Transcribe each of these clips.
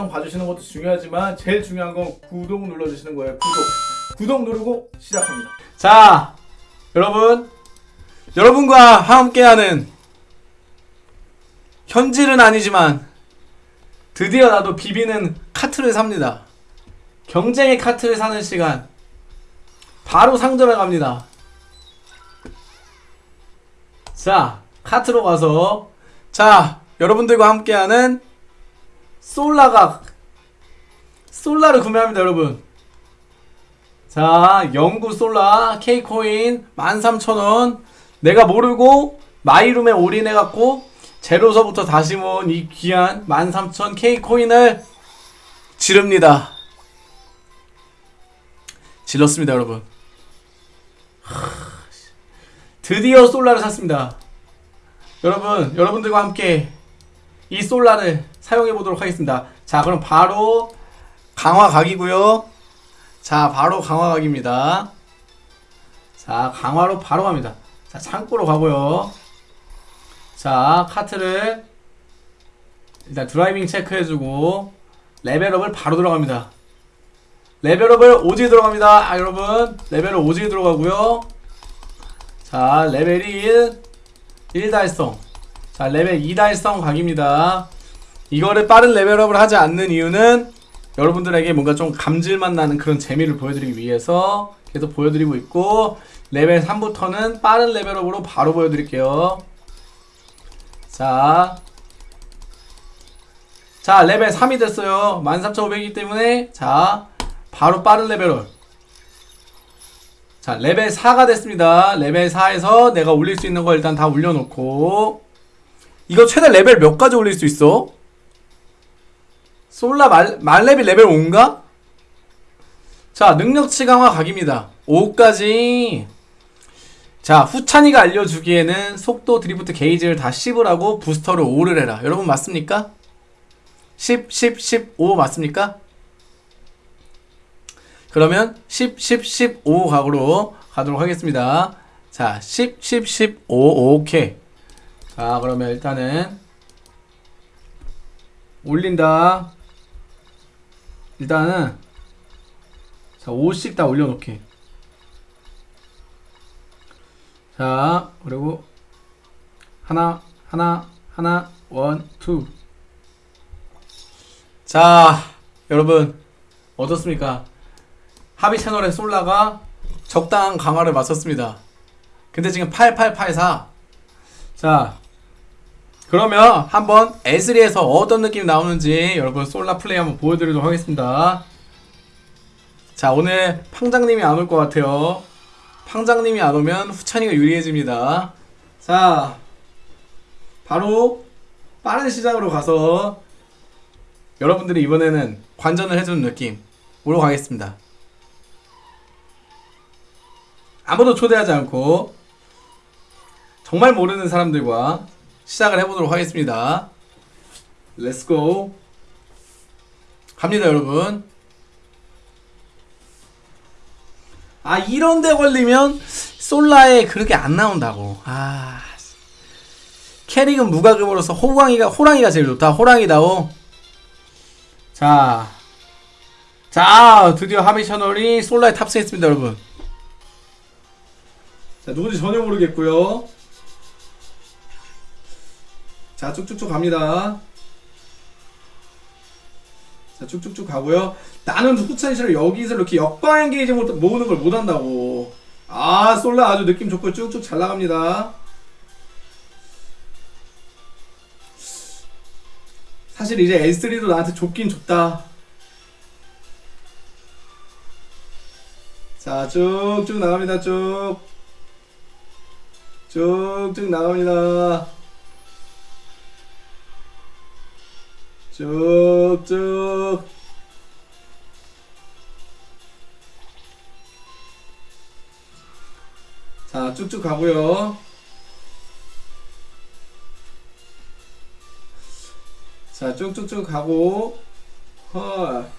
영상 봐주시는 것도 중요하지만 제일 중요한 건 구독 눌러주시는 거예요. 구독. 구독 누르고 시작합니다. 자, 여러분, 여러분과 함께하는 현질은 아니지만 드디어 나도 비비는 카트를 삽니다. 경쟁의 카트를 사는 시간. 바로 상점에 갑니다. 자, 카트로 가서 자, 여러분들과 함께하는 솔라가 솔라를 구매합니다, 여러분. 자, 영구 솔라 K코인 13,000원. 내가 모르고 마이룸에 올인해갖고 제로서부터 다시 모은 이 귀한 13,000 K코인을 지릅니다. 질렀습니다, 여러분. 하, 드디어 솔라를 샀습니다. 여러분, 여러분들과 함께 이 솔라를 사용해 보도록 하겠습니다. 자, 그럼 바로 강화 각이고요. 자, 바로 강화 각입니다. 자, 강화로 바로 갑니다. 자, 창고로 가고요. 자, 카트를 일단 driving check해주고 level up을 바로 들어갑니다. level up을 오지게 들어갑니다. 아, 여러분, level up 오지게 들어가고요. 자, 레벨이 1, 1 달성. 자, 레벨 2 달성 각입니다. 이거를 빠른 level up을 하지 않는 이유는 여러분들에게 뭔가 좀 감질만 나는 그런 재미를 보여드리기 위해서 계속 보여드리고 있고 레벨 3부터는 빠른 level up으로 바로 보여드릴게요. 자, 자 레벨 3이 됐어요. 13,500이기 때문에 자 바로 빠른 level up. 자 레벨 4가 됐습니다. 레벨 4에서 내가 올릴 수 있는 거 일단 다 올려놓고 이거 최대 레벨 몇까지 올릴 수 있어? 솔라 만, 만렙이 레벨 5인가? 자, 능력치 강화 각입니다. 5까지. 자, 후찬이가 알려주기에는 속도 드리프트 게이지를 다 10을 하고 부스터를 5를 해라. 여러분 맞습니까? 10, 10, 15 맞습니까? 그러면 10, 10, 15 각으로 가도록 하겠습니다. 자, 10, 10, 15, 오케이. 자, 그러면 일단은 올린다. 일단은 자 50씩 다 올려놓게 자 그리고 하나 하나 하나 원투자 여러분 어떻습니까? 하비 채널의 솔라가 적당한 강화를 마쳤습니다. 근데 지금 8884자 그러면 한번 에스리에서 어떤 느낌이 나오는지 여러분 솔라 플레이 한번 보여드리도록 하겠습니다. 자 오늘 팡장님이 안 올 것 같아요. 팡장님이 안 오면 후찬이가 유리해집니다. 자 바로 빠른 시작으로 가서 여러분들이 이번에는 관전을 해주는 느낌 으로 가겠습니다. 아무도 초대하지 않고 정말 모르는 사람들과 시작을 해보도록 하겠습니다. Let's go 갑니다 여러분. 아 이런데 걸리면 솔라에 그렇게 안 나온다고. 아 캐릭은 무과금으로서 호랑이가 호랑이가 제일 좋다. 호랑이다오. 자, 자 드디어 하비 채널이 솔라에 탑승했습니다 여러분. 자 누군지 전혀 모르겠고요 자 쭉쭉쭉 갑니다. 자 쭉쭉쭉 가고요. 나는 후찬이처럼 여기서 이렇게 역방향 게이지 못- 모으는 걸 못한다고. 아 솔라 아주 느낌 좋고 쭉쭉 잘 나갑니다. 사실 이제 S3도 나한테 좁긴 좁다. 자 쭉쭉 나갑니다. 쭉. 쭉쭉 나갑니다 쭉쭉. 자 쭉쭉 가고요. 자 쭉쭉쭉 가고. 헐.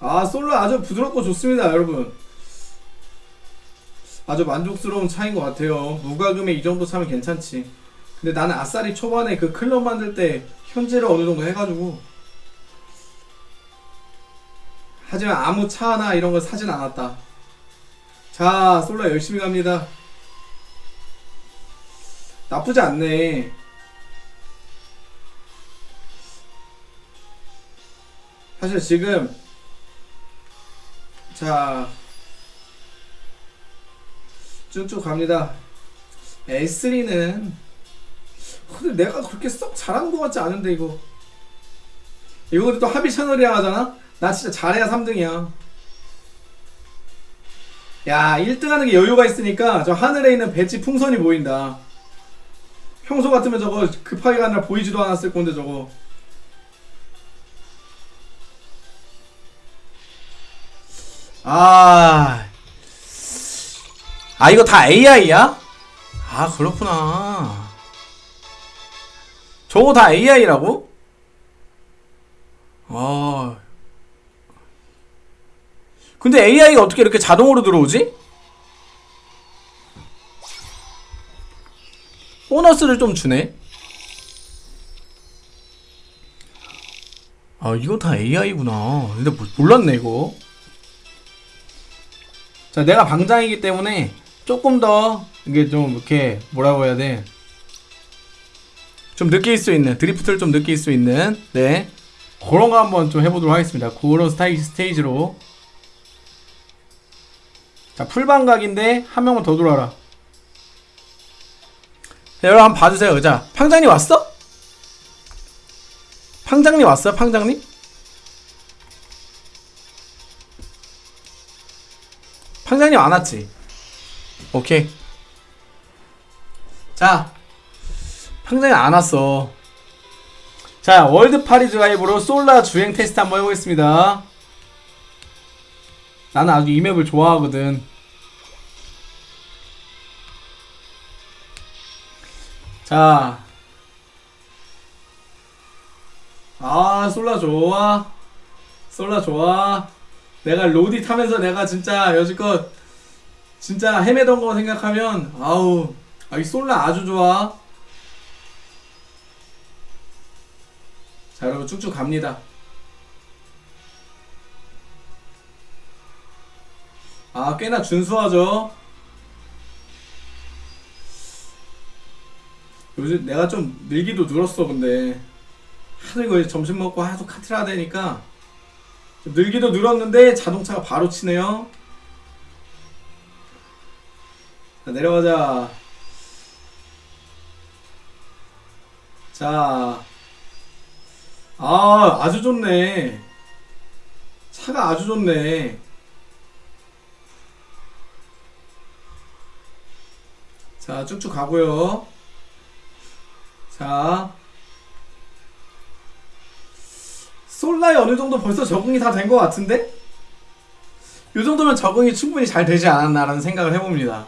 아 솔로 아주 부드럽고 좋습니다 여러분. 아주 만족스러운 차인 것 같아요. 무과금에 이 정도 차면 괜찮지. 근데 나는 아싸리 초반에 그 클럽 만들 때 현질을 어느 정도 해가지고 하지만 아무 차나 이런 걸 사진 않았다. 자, 솔라 열심히 갑니다. 나쁘지 않네. 사실 지금 자 쭉쭉 갑니다. S3는 근데 내가 그렇게 썩 잘하는 것 같지 않은데 이거 이거 근데 또 합의 채널이라 하잖아? 나 진짜 잘해야 3등이야 야 1등 하는 게 여유가 있으니까 저 하늘에 있는 배지 풍선이 보인다 평소 같으면 저거 급하게 가느라 보이지도 않았을 건데 저거 아, 아 이거 다 AI야? 아 그렇구나. 저거 다 AI라고? 아, 근데 AI가 어떻게 이렇게 자동으로 들어오지? 보너스를 좀 주네. 아 이거 다 AI구나. 근데 뭐- 몰랐네 이거. 자, 내가 방장이기 때문에 조금 더 이게 좀 이렇게 뭐라고 해야 돼? 좀 느낄 수 있는 드리프트를 좀 느낄 수 있는 네 그런 거 한번 좀 해보도록 하겠습니다. 그런 스타일 스테이지로 자 풀방각인데 한 명만 더 돌아라. 자, 여러분 한번 봐주세요. 자 팡장님 왔어? 팡장님 왔어요? 팡장님? 팡장님 안 왔지? 오케이. 자, 팡장님 안 왔어. 자, 월드 파리 드라이브로 솔라 주행 테스트 한번 해보겠습니다. 나는 아주 이 맵을 좋아하거든. 자. 아, 솔라 좋아. 솔라 좋아. 내가 로디 타면서 내가 진짜 여지껏 진짜 헤매던 거 생각하면 아우 아, 이 솔라 아주 좋아 자 여러분 쭉쭉 갑니다 아 꽤나 준수하죠 요즘 내가 좀 늘기도 늘었어 근데 하도 이거 점심 먹고 하도 카트를 하다 되니까 좀 늘기도 늘었는데 자동차가 바로 치네요. 자, 내려가자. 자. 아, 아주 좋네. 차가 아주 좋네. 자, 쭉쭉 가고요. 자. 솔라에 어느 정도 벌써 적응이 다 된 것 같은데? 이 정도면 적응이 충분히 잘 되지 않았나라는 생각을 해봅니다.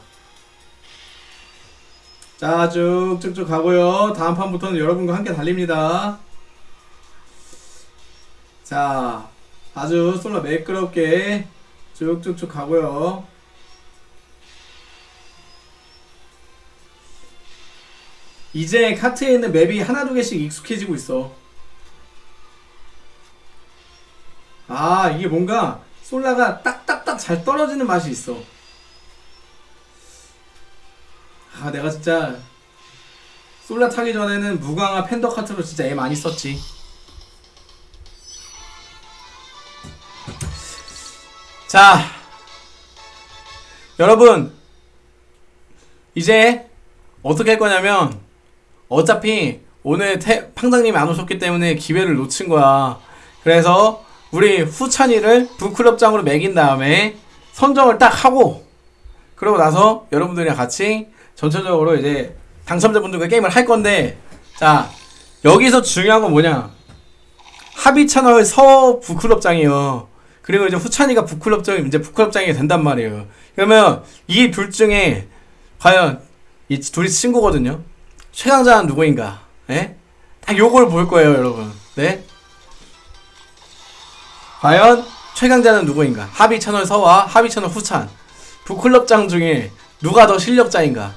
자, 쭉쭉쭉 가고요. 다음 판부터는 여러분과 함께 달립니다. 자, 아주 솔라 매끄럽게 쭉쭉쭉 가고요. 이제 카트에 있는 맵이 하나 두 개씩 익숙해지고 있어. 아 이게 뭔가 솔라가 딱딱딱 잘 떨어지는 맛이 있어 아 내가 진짜 솔라 타기 전에는 무광화 팬더 카트로 진짜 애 많이 썼지 자 여러분 이제 어떻게 할 거냐면 어차피 오늘 태, 팡장님이 안 오셨기 때문에 기회를 놓친 거야. 그래서 우리 후찬이를 부클럽장으로 매긴 다음에 선정을 딱 하고 그러고 나서 여러분들이랑 같이 전체적으로 이제 당첨자분들과 게임을 할 건데 자 여기서 중요한 건 뭐냐? 합의 채널 서 부클럽장이요 그리고 이제 후찬이가 부클럽장이 이제 부클럽장이 된단 말이에요 그러면 이 둘 중에 과연 이 둘이 친구거든요 최강자는 누구인가 예? 딱 요걸 볼 거예요 여러분 네 과연 최강자는 누구인가? 합의 채널 서와 합의 채널 후찬 부클럽장 중에 누가 더 실력자인가?